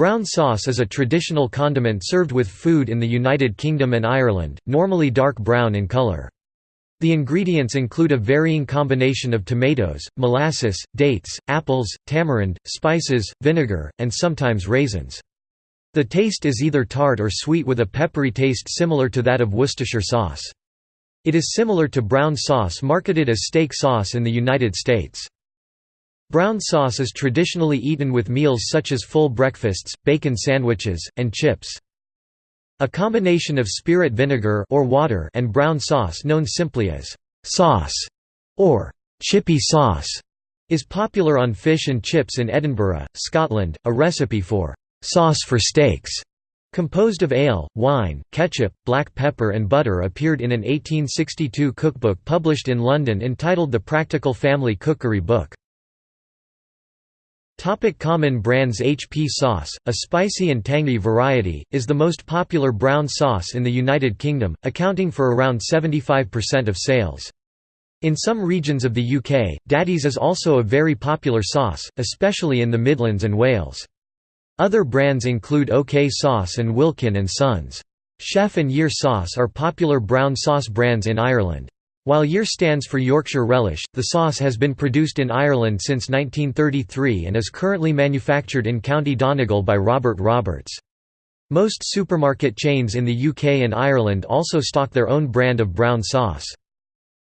Brown sauce is a traditional condiment served with food in the United Kingdom and Ireland, normally dark brown in colour. The ingredients include a varying combination of tomatoes, molasses, dates, apples, tamarind, spices, vinegar, and sometimes raisins. The taste is either tart or sweet with a peppery taste similar to that of Worcestershire sauce. It is similar to brown sauce marketed as steak sauce in the United States. Brown sauce is traditionally eaten with meals such as full breakfasts, bacon sandwiches, and chips. A combination of spirit vinegar or water and brown sauce known simply as sauce or chippy sauce is popular on fish and chips in Edinburgh, Scotland. A recipe for sauce for steaks composed of ale, wine, ketchup, black pepper and butter appeared in an 1862 cookbook published in London entitled The Practical Family Cookery Book. Topic common brands HP sauce, a spicy and tangy variety, is the most popular brown sauce in the United Kingdom, accounting for around 75% of sales. In some regions of the UK, Daddy's is also a very popular sauce, especially in the Midlands and Wales. Other brands include OK Sauce and Wilkin & Sons. Chef and YR sauce are popular brown sauce brands in Ireland. While YR stands for Yorkshire relish, the sauce has been produced in Ireland since 1933 and is currently manufactured in County Donegal by Robert Roberts. Most supermarket chains in the UK and Ireland also stock their own brand of brown sauce.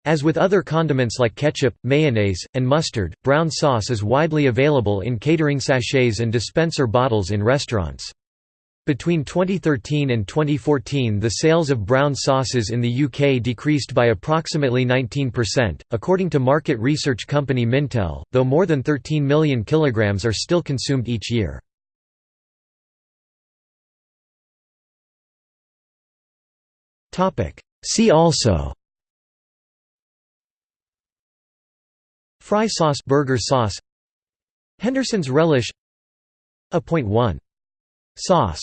As with other condiments like ketchup, mayonnaise, and mustard, brown sauce is widely available in catering sachets and dispenser bottles in restaurants. Between 2013 and 2014 the sales of brown sauces in the UK decreased by approximately 19%, according to market research company Mintel, though more than 13 million kilograms are still consumed each year. See also Fry sauce burger sauce Henderson's relish A.1 sauce